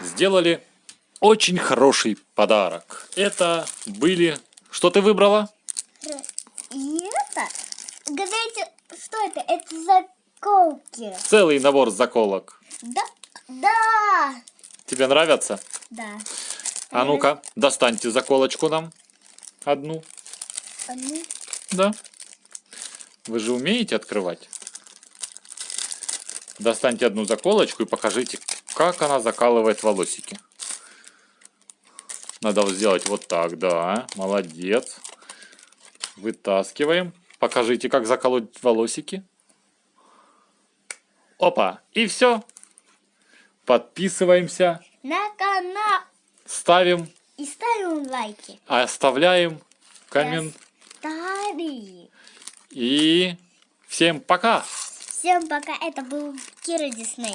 сделали очень хороший подарок. Это были... Что ты выбрала? И это, угадайте, что это? Это заколки. Целый набор заколок. Да? Да. Тебе нравятся? Да. А ну-ка, достаньте заколочку нам. Одну. Одну. Да. Вы же умеете открывать? Достаньте одну заколочку и покажите, как она закалывает волосики. Надо сделать вот так, да. Молодец. Вытаскиваем. Покажите, как заколоть волосики. Опа, и все. Подписываемся, На канал. ставим, И ставим лайки. оставляем коммент. Старый. И всем пока! Всем пока. Это был Кира Дисней.